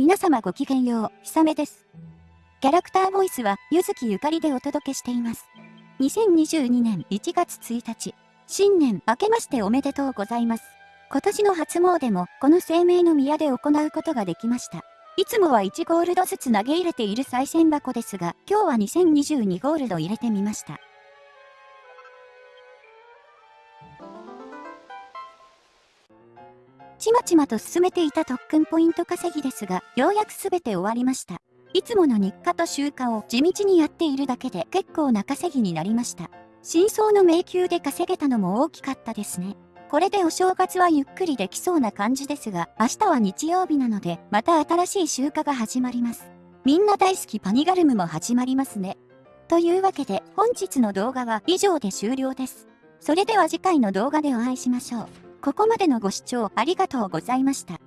皆様ごきげんよう、ひさめです。キャラクターボイスは、ゆずきゆかりでお届けしています。2022年1月1日、新年明けましておめでとうございます。今年の初詣も、この生命の宮で行うことができました。いつもは1ゴールドずつ投げ入れている賽銭箱ですが、今日は2022ゴールド入れてみました。ちまちまと進めていた特訓ポイント稼ぎですが、ようやくすべて終わりました。いつもの日課と習慣を地道にやっているだけで結構な稼ぎになりました。真相の迷宮で稼げたのも大きかったですね。これでお正月はゆっくりできそうな感じですが、明日は日曜日なので、また新しい集荷が始まります。みんな大好きパニガルムも始まりますね。というわけで、本日の動画は以上で終了です。それでは次回の動画でお会いしましょう。ここまでのご視聴ありがとうございました。